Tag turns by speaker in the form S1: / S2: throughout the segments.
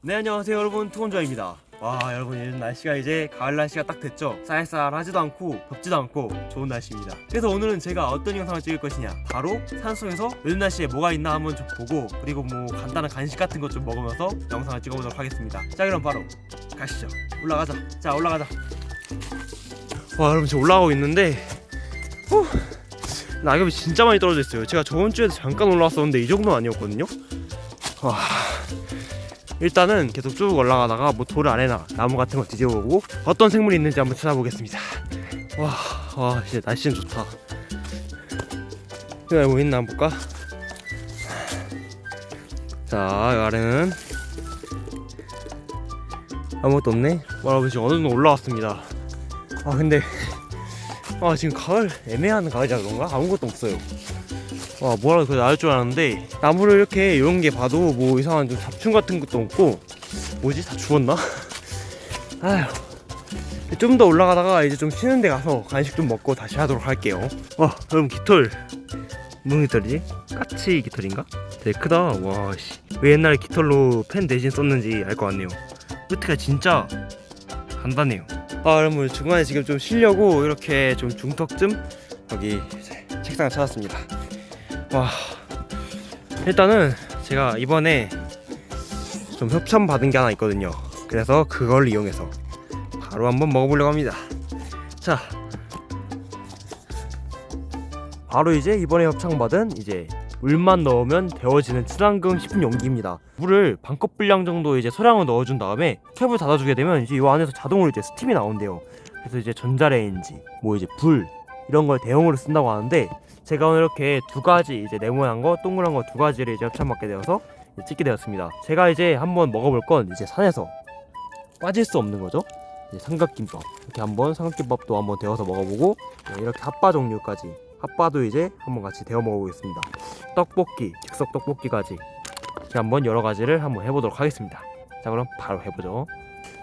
S1: 네 안녕하세요 여러분. 투혼저입니다. 와 여러분 요즘 날씨가 이제 가을 날씨가 딱 됐죠? 쌀쌀하지도 않고 덥지도 않고 좋은 날씨입니다. 그래서 오늘은 제가 어떤 영상을 찍을 것이냐? 바로 산속에서 요즘 날씨에 뭐가 있나 한번 좀 보고 그리고 뭐 간단한 간식 같은 것 좀 먹으면서 영상을 찍어보도록 하겠습니다. 자 그럼 바로 가시죠. 올라가자. 자 올라가자. 와 여러분 지금 올라가고 있는데 후, 낙엽이 진짜 많이 떨어져 있어요. 제가 저번 주에도 잠깐 올라왔었는데 이 정도는 아니었거든요? 와 일단은 계속 쭉 올라가다가 뭐돌 아래나 나무 같은 거 뒤져보고 어떤 생물이 있는지 한번 찾아보겠습니다. 와, 와 이제 날씨는 좋다. 여기 뭐 있나 한번 볼까? 자, 이 아래는 아무것도 없네. 와, 여러분 지금 어느 정도 올라왔습니다. 아 근데 아 지금 가을 애매한 가을이라 그런가? 아무것도 없어요. 와 뭐라도 그래 나을 줄 알았는데 나무를 이렇게 이런 게 봐도 뭐 이상한 좀 잡충 같은 것도 없고 뭐지? 다 죽었나? 아휴. 좀 더 올라가다가 이제 좀 쉬는 데 가서 간식 좀 먹고 다시 하도록 할게요. 와 여러분 깃털. 무슨 깃털이지? 까치 깃털인가? 되게 크다. 와씨 왜 옛날에 깃털로 펜 대신 썼는지 알 것 같네요. 끝가 진짜 간단해요. 아 여러분 중간에 지금 좀 쉬려고 이렇게 좀 중턱쯤 여기 책상을 찾았습니다 와 일단은 제가 이번에 좀 협찬 받은 게 하나 있거든요. 그래서 그걸 이용해서 바로 한번 먹어보려고 합니다. 자 바로 이제 이번에 협찬받은 이제 물만 넣으면 데워지는 친환경 식품 용기입니다. 물을 반컵 분량 정도 이제 소량을 넣어준 다음에 캡을 닫아주게 되면 이제 이 안에서 자동으로 이제 스팀이 나온대요. 그래서 이제 전자레인지 뭐 이제 불 이런 걸 대용으로 쓴다고 하는데 제가 오늘 이렇게 두 가지 이제 네모난 거 동그란 거 두 가지를 이제 협찬받게 되어서 찍게 되었습니다. 제가 이제 한번 먹어볼 건 이제 산에서 빠질 수 없는 거죠. 이제 삼각김밥 이렇게 한번 삼각김밥도 한번 데워서 먹어보고 네, 이렇게 핫바 종류까지 핫바도 이제 한번 같이 데워 먹어보겠습니다. 떡볶이, 즉석 떡볶이까지 이렇게 한번 여러 가지를 한번 해보도록 하겠습니다. 자 그럼 바로 해보죠.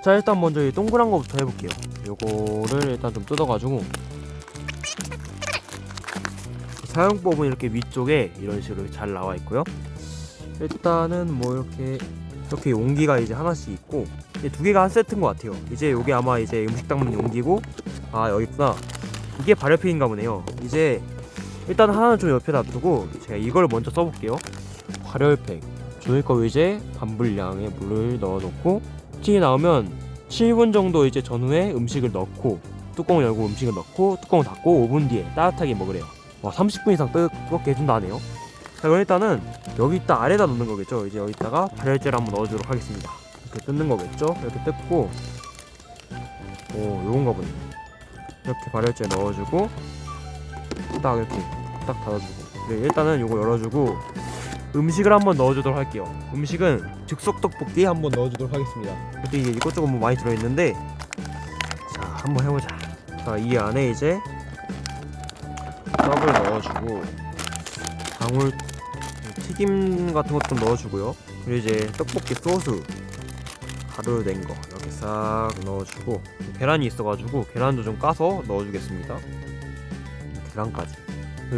S1: 자 일단 먼저 이 동그란 거부터 해볼게요. 요거를 일단 좀 뜯어가지고 사용법은 이렇게 위쪽에 이런 식으로 잘 나와 있고요. 일단은 뭐 이렇게 이렇게 용기가 이제 하나씩 있고 이두 개가 한 세트인 것 같아요. 이제 요게 아마 이제 음식 담는 용기고 아 여기 있구나. 이게 발효팩인가 보네요. 이제 일단 하나는 좀 옆에 놔두고 제가 이걸 먼저 써볼게요. 발효팩 조일 거 이제 반분량의 물을 넣어놓고 티 나오면 7분 정도 이제 전후에 음식을 넣고 뚜껑을 열고 음식을 넣고 뚜껑을 닫고 5분 뒤에 따뜻하게 먹으래요. 와 30분 이상 뜨, 뜨겁게 해준다네요. 자 그럼 일단은 여기 있다 아래다 넣는 거겠죠? 이제 여기다가 발열제를 한번 넣어주도록 하겠습니다. 이렇게 뜯는 거겠죠? 이렇게 뜯고. 오 요건가 보네. 이렇게 발열제 넣어주고 딱 이렇게 딱 닫아주고. 네, 일단은 요거 열어주고 음식을 한번 넣어주도록 할게요. 음식은 즉석 떡볶이 한번 넣어주도록 하겠습니다. 근데 이게 이것저것 뭐 많이 들어있는데 자 한번 해보자. 자 이 안에 이제 떡을 넣어주고 방울 튀김 같은 것좀 넣어주고요. 그리고 이제 떡볶이 소스 가루 낸 거 이렇게 싹 넣어주고 계란이 있어가지고 계란도 좀 까서 넣어주겠습니다. 계란까지.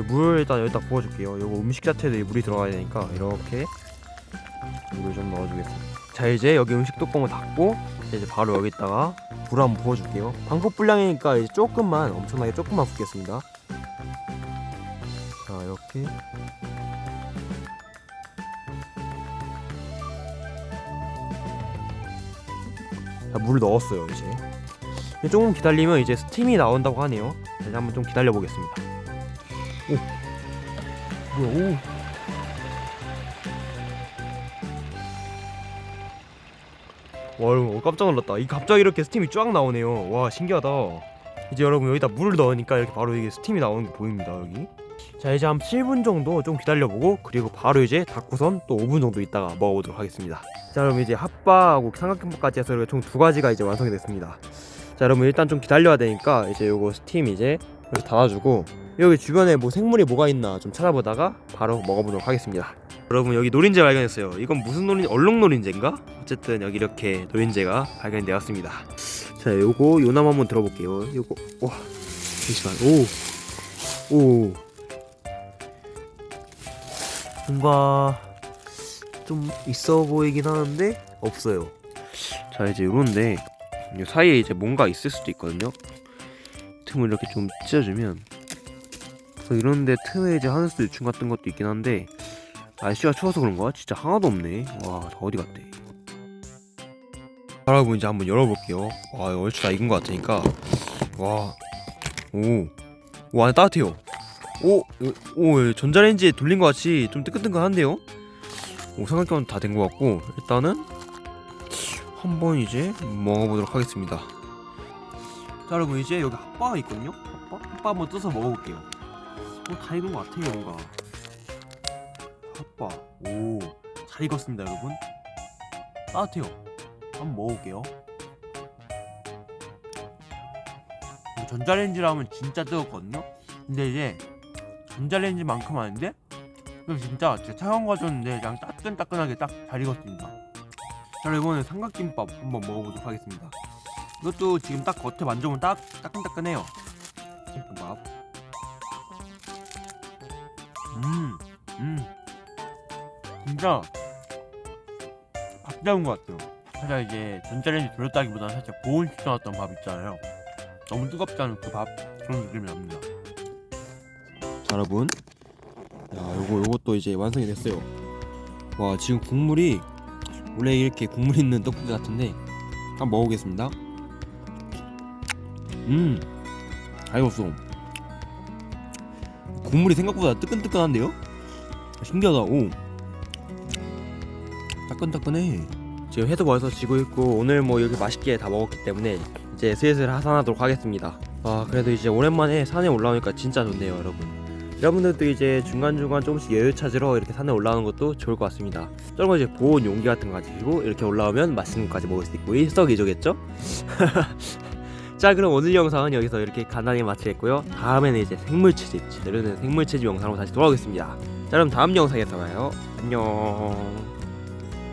S1: 물 일단 여기다 부어줄게요. 요거 음식 자체도 물이 들어가야 되니까 이렇게 물을 좀 넣어주겠습니다. 자 이제 여기 음식 뚜껑을 닫고 이제 바로 여기다가 물 한번 부어줄게요. 방법 분량이니까 이제 조금만 엄청나게 조금만 붓겠습니다 자 이렇게. 자, 물 넣었어요 이제. 조금 기다리면 이제 스팀이 나온다고 하네요. 자, 이제 한번 좀 기다려 보겠습니다. 오. 뭐야 오. 와 어, 깜짝 놀랐다. 이 갑자기 이렇게 스팀이 쫙 나오네요. 와 신기하다. 이제 여러분 여기다 물을 넣으니까 이렇게 바로 이게 스팀이 나오는 게 보입니다 여기 자 이제 한 7분 정도 좀 기다려보고 그리고 바로 이제 닫고선 또 5분 정도 있다가 먹어보도록 하겠습니다. 자 여러분 이제 핫바하고 삼각김밥까지 해서 총 두 가지가 이제 완성이 됐습니다. 자 여러분 일단 좀 기다려야 되니까 이제 요거 스팀 이제 이렇게 닫아주고 여기 주변에 뭐 생물이 뭐가 있나 좀 찾아보다가 바로 먹어보도록 하겠습니다. 여러분 여기 노린재 발견했어요. 이건 무슨 노린재? 얼룩 노린재인가? 어쨌든 여기 이렇게 노린재가 발견되었습니다. 자 요거 요남 한번 들어볼게요. 요거 와 잠시만. 오오 뭔가 좀 있어 보이긴 하는데 없어요. 자 이제 요런데 이 사이에 이제 뭔가 있을 수도 있거든요. 틈을 이렇게 좀 찢어주면 그래서 이런데 틈에 이제 하늘수 유충 같은 것도 있긴 한데 날씨가 추워서 그런가? 진짜 하나도 없네. 와, 저 어디 갔대? 여러분 이제 한번 열어볼게요. 와, 얼추 다 익은 것 같으니까. 와, 오, 오 안에 따뜻해요. 오, 오, 예, 전자레인지에 돌린 것 같이 좀 뜨끈뜨끈한데요? 오, 삼각형 다된 것 같고 일단은 한번 이제 먹어보도록 하겠습니다. 자, 여러분 이제 여기 핫바가 있거든요. 핫바, 핫바 한번 떠서 먹어볼게요. 어, 다 익은 것 같아요, 뭔가. 핫바, 오, 잘 익었습니다, 여러분. 따뜻해요. 한번 먹어볼게요. 이거 전자레인지라면 진짜 뜨겁거든요. 근데 이제 전자레인지만큼 아닌데 이거 진짜 진짜 차가운 거 줬는데 그냥 따끈따끈하게 딱 잘 익었습니다. 자 이번에 삼각김밥 한번 먹어보도록 하겠습니다. 이것도 지금 딱 겉에 만져보면 딱 따끈따끈해요. 김밥. 음, 음, 진짜 밥 잡은 것 같아요. 살짝 이제 전자레인지 돌렸다기보다는 살짝 보온 시켜놨던 밥 있잖아요. 너무 뜨겁지 않은 그 밥 그런 느낌이 납니다. 자 여러분, 야 요거 요것도 이제 완성이 됐어요. 와 지금 국물이 원래 이렇게 국물 있는 떡볶이 같은데 한번 먹어보겠습니다. 음, 잘 익었어. 국물이 생각보다 뜨끈뜨끈한데요? 신기하다. 오, 따끈따끈해. 지금 해도 벌써 지고 있고 오늘 뭐 이렇게 맛있게 다 먹었기 때문에 이제 슬슬 하산하도록 하겠습니다. 아 그래도 이제 오랜만에 산에 올라오니까 진짜 좋네요, 여러분. 여러분들도 이제 중간중간 조금씩 여유 찾으러 이렇게 산에 올라오는 것도 좋을 것 같습니다. 저런 거 이제 보온 용기 같은 거 가지고 이렇게 올라오면 맛있는 것까지 먹을 수 있고 일석이조겠죠? 자 그럼 오늘 영상은 여기서 이렇게 간단히 마치겠고요. 다음에는 이제 생물채집 제대로 된 생물채집 영상으로 다시 돌아오겠습니다. 자 그럼 다음 영상에서 봐요. 안녕.